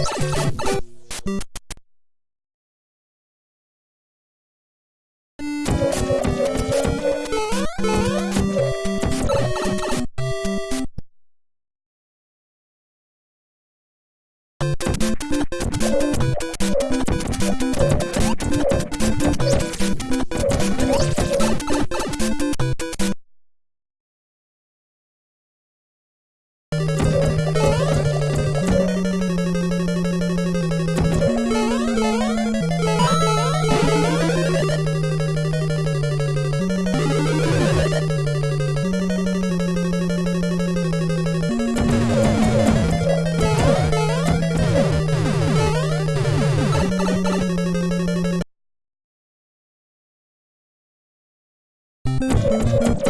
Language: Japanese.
you Boop, boop,